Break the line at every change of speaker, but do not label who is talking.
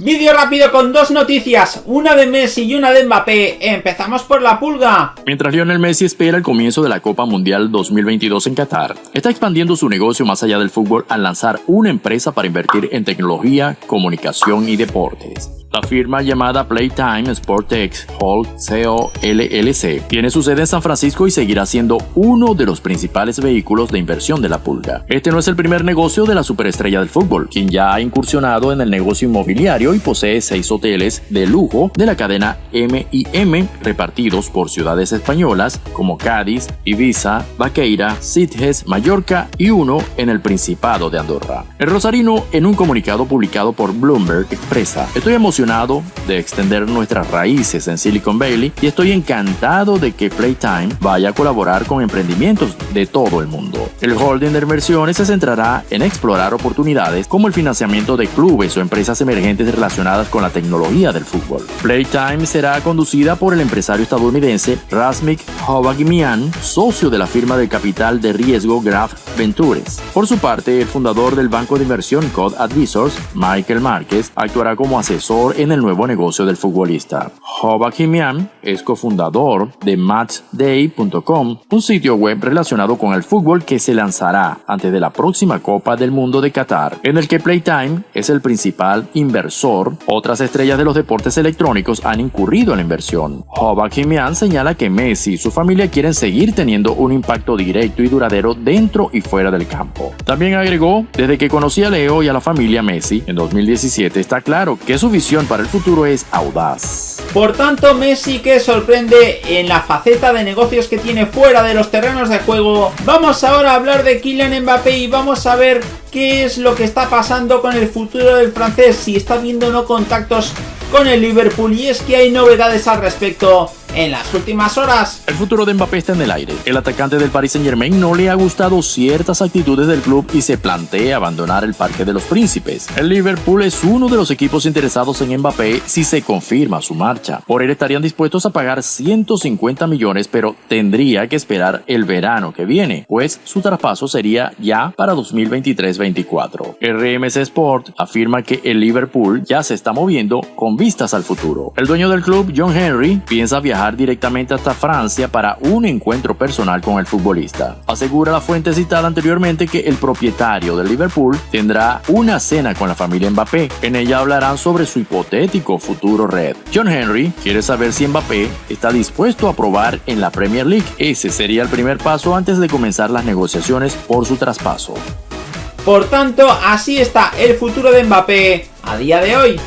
Vídeo rápido con dos noticias, una de Messi y una de Mbappé. Empezamos por la pulga.
Mientras Lionel Messi espera el comienzo de la Copa Mundial 2022 en Qatar, está expandiendo su negocio más allá del fútbol al lanzar una empresa para invertir en tecnología, comunicación y deportes. La firma llamada Playtime Sportex Hold Co. LLC tiene su sede en San Francisco y seguirá siendo uno de los principales vehículos de inversión de la pulga. Este no es el primer negocio de la superestrella del fútbol, quien ya ha incursionado en el negocio inmobiliario y posee seis hoteles de lujo de la cadena M&M repartidos por ciudades españolas como Cádiz, Ibiza, Vaqueira, Sitges, Mallorca y uno en el Principado de Andorra. El rosarino, en un comunicado publicado por Bloomberg, expresa: Estoy emocionado de extender nuestras raíces en Silicon Valley y estoy encantado de que Playtime vaya a colaborar con emprendimientos de todo el mundo. El holding de inversiones se centrará en explorar oportunidades como el financiamiento de clubes o empresas emergentes relacionadas con la tecnología del fútbol. Playtime será conducida por el empresario estadounidense Rasmik Hovagimian, socio de la firma de capital de riesgo Graph Ventures. Por su parte, el fundador del banco de inversión Code Advisors, Michael Márquez, actuará como asesor en el nuevo negocio del futbolista. Hoba Kimian es cofundador de matchday.com, un sitio web relacionado con el fútbol que se lanzará antes de la próxima Copa del Mundo de Qatar, en el que Playtime es el principal inversor. Otras estrellas de los deportes electrónicos han incurrido en la inversión. Hoba Kimian señala que Messi y su familia quieren seguir teniendo un impacto directo y duradero dentro y fuera del campo. También agregó, desde que conocí a Leo y a la familia Messi en 2017 está claro que su visión para el futuro es audaz.
Por tanto, Messi que sorprende en la faceta de negocios que tiene fuera de los terrenos de juego. Vamos ahora a hablar de Kylian Mbappé y vamos a ver qué es lo que está pasando con el futuro del francés, si está viendo no contactos con el Liverpool y es que hay novedades al respecto en las últimas horas.
El futuro de Mbappé está en el aire. El atacante del Paris Saint Germain no le ha gustado ciertas actitudes del club y se plantea abandonar el Parque de los Príncipes. El Liverpool es uno de los equipos interesados en Mbappé si se confirma su marcha. Por él estarían dispuestos a pagar 150 millones, pero tendría que esperar el verano que viene, pues su traspaso sería ya para 2023-24. RMC Sport afirma que el Liverpool ya se está moviendo con vistas al futuro. El dueño del club, John Henry, piensa viajar directamente hasta Francia para un encuentro personal con el futbolista. Asegura la fuente citada anteriormente que el propietario del Liverpool tendrá una cena con la familia Mbappé. En ella hablarán sobre su hipotético futuro red. John Henry quiere saber si Mbappé está dispuesto a probar en la Premier League. Ese sería el primer paso antes de comenzar las negociaciones por su traspaso.
Por tanto, así está el futuro de Mbappé a día de hoy.